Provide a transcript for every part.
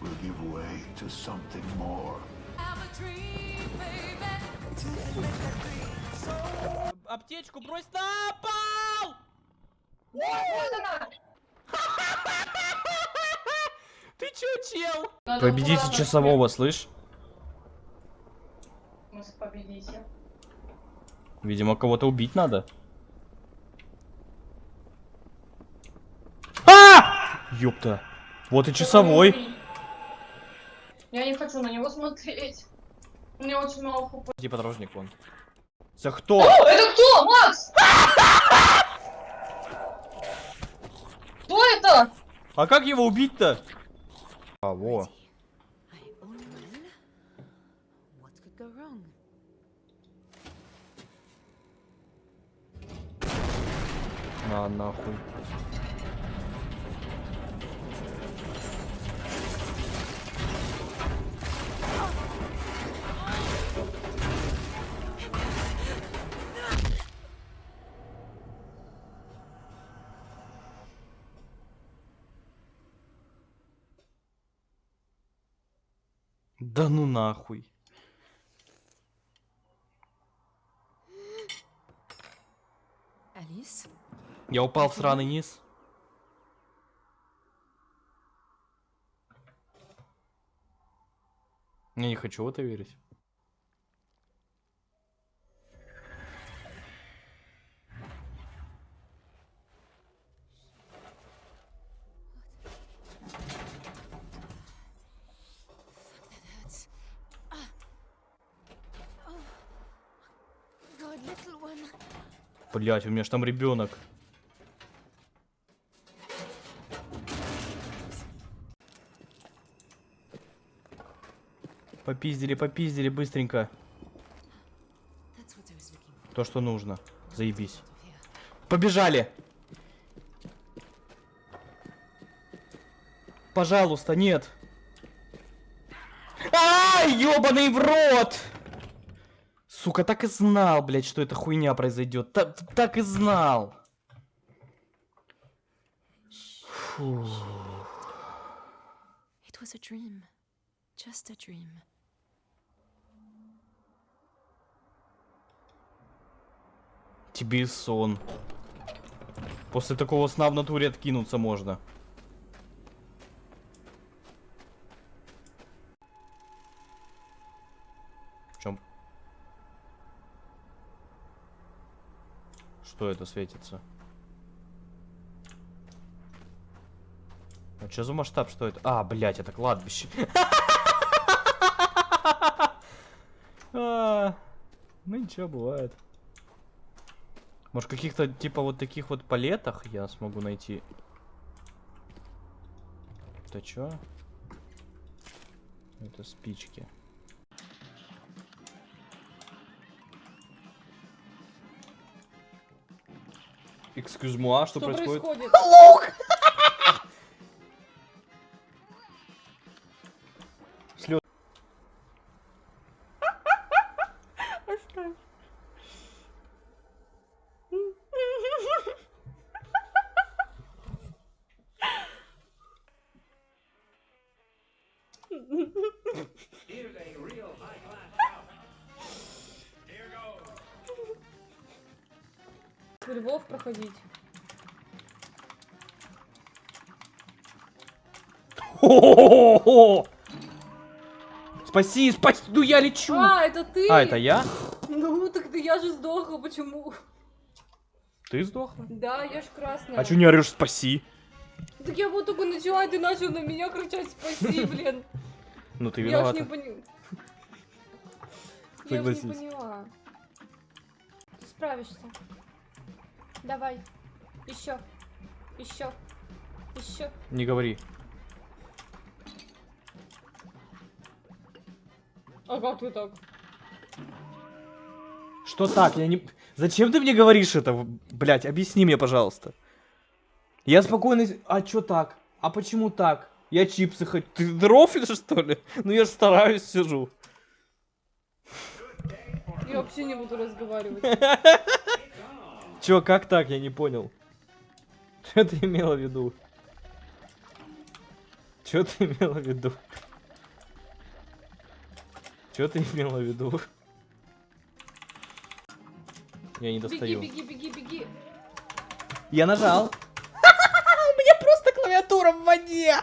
will give way to something more. Аптечку брось на пол! Ты чё, чел? Победите часового, слышь? Победите. Видимо, кого-то убить надо. А! Ёпта. Вот и часовой. Я не хочу на него смотреть. У меня очень мало хп. Иди подорожник вон. За кто? О, это кто? Макс! Кто это? А как его убить-то? А, во. На, нахуй. Да ну нахуй. Alice? Я упал в сраный низ. Я не хочу в это верить. Блять, у меня ж там ребенок. Попиздили, попиздили быстренько. То, что нужно. Заебись. Побежали! Пожалуйста, нет! Ай, ёбаный в рот! Сука, так и знал, блядь, что эта хуйня произойдет. Так, так и знал. Фу. It was a dream. Just a dream. Тебе сон. После такого сна в натуре откинуться можно. Что это светится? А что за масштаб? Что это? А, блять, это кладбище. А, Ну ничего, бывает. Может, каких-то типа вот таких вот палетах я смогу найти. Это чё? Это спички. Excuse moi, что, Что происходит? происходит? Слё- Львов проходить. Хо-хо-хо-хо! Спаси, спаси, ну я лечу! А, это ты? А, это я? Ну, так ты я же сдохла, почему? Ты сдохла? Да, я ж красная. А чё не орешь спаси? Так я вот только начала, и ты начал на меня кричать спаси, блин. Ну ты Я ж виновата. не поняла. Я ж не поняла. Ты справишься. Давай. Еще. Еще. Еще. Не говори. А как ты так? Что так? Я не... Зачем ты мне говоришь это? Блять, объясни мне, пожалуйста. Я спокойно... А чё так? А почему так? Я чипсы хоть... Ты дрофлишь, что ли? Ну я же стараюсь, сижу. Я вообще не буду разговаривать. Чё, как так? Я не понял. Что ты имела в виду? Что ты имела в виду? Что ты имела в виду? Я не Беги, достаю. беги, беги, беги. Я нажал. У меня просто клавиатура в воде.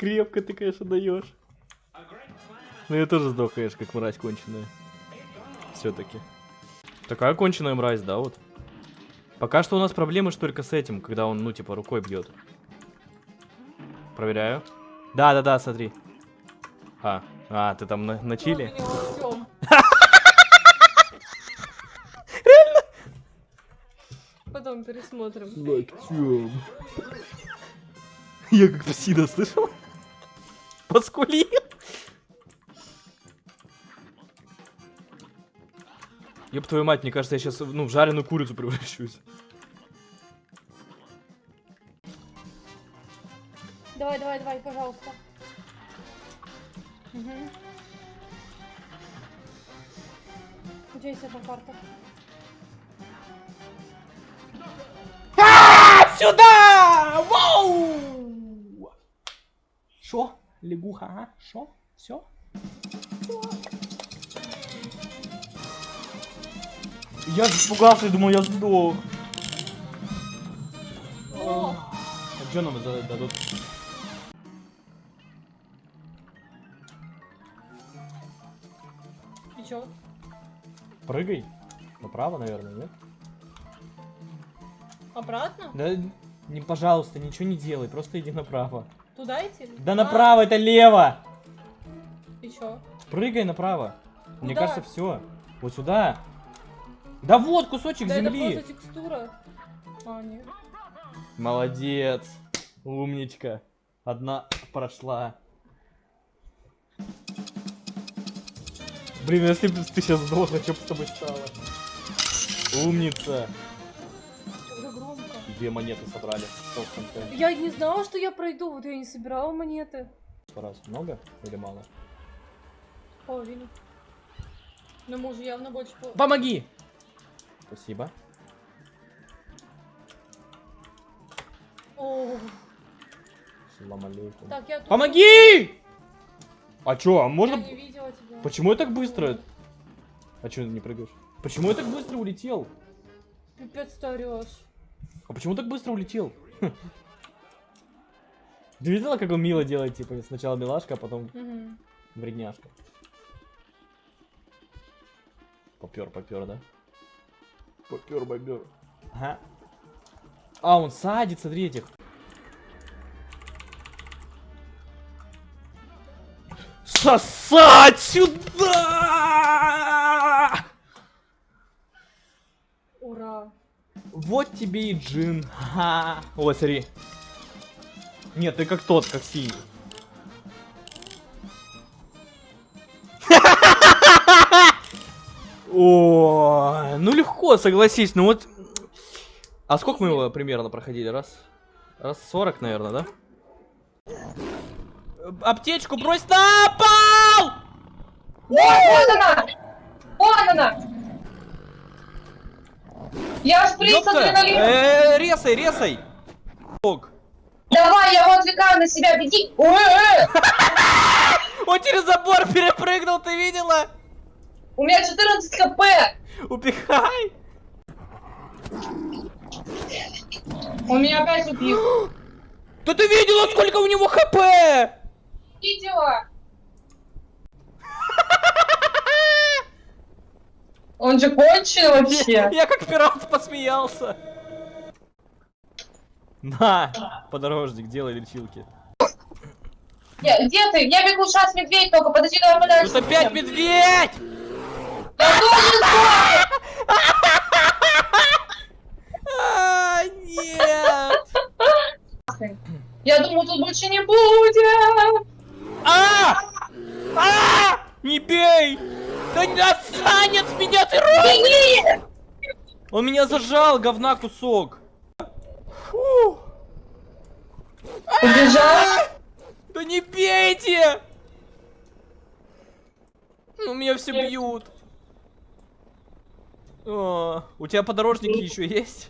Крепко ты, конечно, даешь. Ну я тоже сдох, конечно, как мразь конченая. Все-таки. Такая конченая мразь, да, вот. Пока что у нас проблемы только с этим, когда он, ну, типа, рукой бьет. Проверяю. Да, да, да, смотри. А, а, ты там на, на чили? Артём. Потом пересмотрим. Локтем. Я как псина слышал? Поскулил. Ёб твою мать, мне кажется, я сейчас, ну, в жареную курицу превращусь. Давай, давай, давай, пожалуйста. Угу. У тебя есть одна карта. Сюда! Вау! Шо? Лягуха, а? Шо? Все? Я испугался и думал, я сдох. О! А что нам дадут? И чё? Прыгай. Направо, наверное, нет? Обратно? Да, не, пожалуйста, ничего не делай, просто иди направо. Туда идти? Да А, направо, это лево! И чё? Прыгай направо. Мне Куда? кажется, все. Вот сюда. Да вот кусочек Да это земли. просто текстура. А, нет. Молодец. Умничка. Одна прошла. Блин, если бы ты сейчас сдохла, что бы с тобой стало? Умница. Две монеты собрали. Я не знала, что я пройду, вот я не собирала монеты. Раз. Много или мало? Половину. Но мы уже явно больше пол... Помоги! Спасибо. О, Салам алейкум. так, я тут... Помоги! А чё, а Я можно... не видела тебя. Почему я так быстро? А чё ты не прыгаешь? Почему я так быстро улетел? Пипец ты орёшь. А почему так быстро улетел? Ты видела, как он мило делает, типа, сначала милашка, а потом вредняшка? Попер, попер, да? Попер, бобер. Ага. А, он садит, смотри этих. Сосать сюда! Вот тебе и джин. Ха. О, смотри. Нет, ты как тот, как синий. О, ну легко, согласись. Ну вот. А сколько мы его примерно проходили? Раз. Раз 40, наверное, да? Аптечку брось на пол! Вот она! Вот она! Я шприц Ёпта! адреналин! Э, Резай, резай! Давай, я его отвлекаю на себя, беги! Ой, ой, ой. Он через забор перепрыгнул, ты видела? У меня 14 хп! Упихай! Он меня опять убил. Да ты видела, сколько у него хп? Видела? Он же кончил вообще. Я как пират посмеялся. На, подорожник, делай лечилки. Я- Где ты? Я бегу сейчас медведь только, подожди, давай подальше. Тут опять медведь! Я тоже А, нет! Я думаю, тут больше не будет. А! А! Не бей! Отстань от меня, ты ровный! Он меня зажал, говна кусок. Фу. А! Убежал? Да не бейте! Ну меня все бьют. О, у тебя подорожники еще есть?